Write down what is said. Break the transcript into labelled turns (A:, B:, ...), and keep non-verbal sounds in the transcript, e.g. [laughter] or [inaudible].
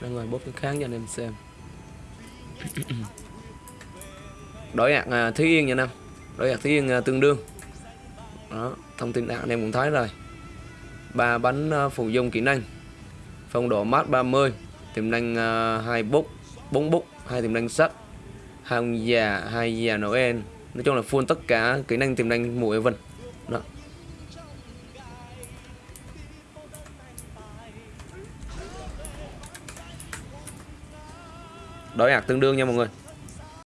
A: ra ngoài bóp cái kháng cho anh em xem. [clears throat] Đối nhạc à, Thúy Yên nha Nam đối nhạc Thúy Yên à, tương đương. Đó thông tin hạt anh em cũng thấy rồi. Ba bánh à, phụ dung kỹ năng. Phong độ mát 30 tiềm năng uh, hai bút 4 bút hai tiềm năng sắt hai ông già hai già Noel. Nói chung là full tất cả kỹ năng tiềm năng mùa vân đó. Đổi hạt tương đương nha mọi người.